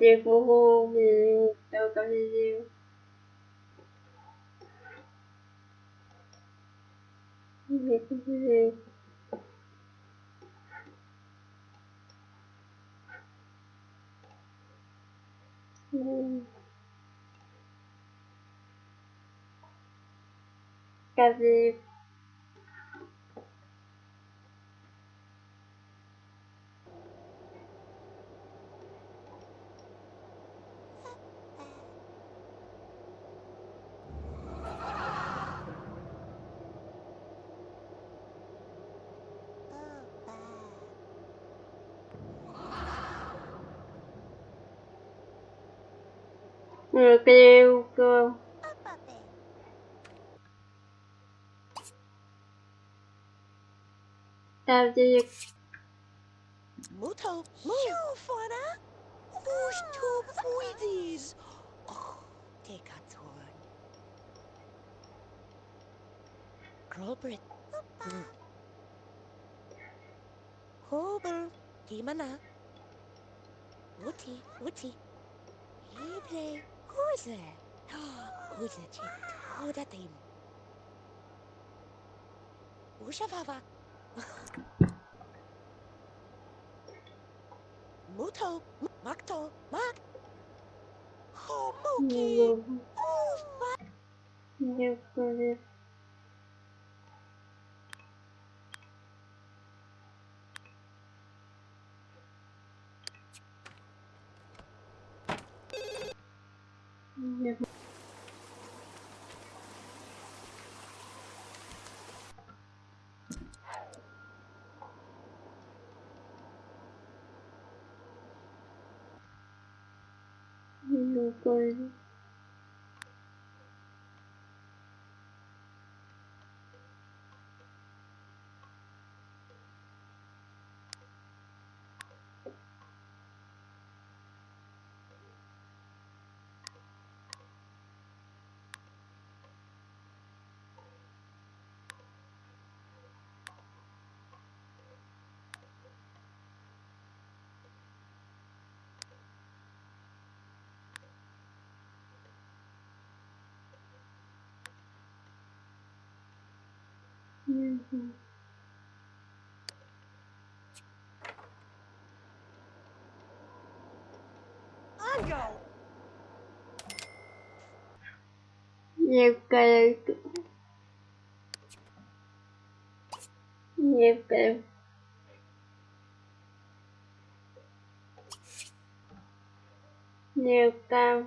é como vizinho, eu tô vizinho. Vizinho, vizinho. Creo Tao chưa Muto, move! Fana! Who's two foodies? Take a turn. Robert. Hober. Kimana. Uti, uti. He play. Who's Who's Hose. Hose trägt Roderteam. Ushawawa. Muto, Makto, Mak. Homoki. Oh my. Never. Нет. Не упали. Угу. Некая... Некая... Некая...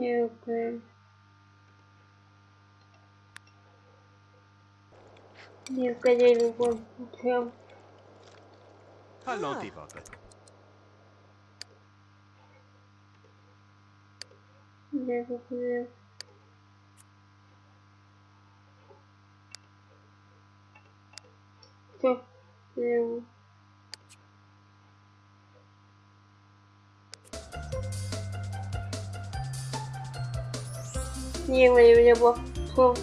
Юпы. Неукадели вон чем. Hello, Deepak. Я куплю. Все, я его. снило, и у меня было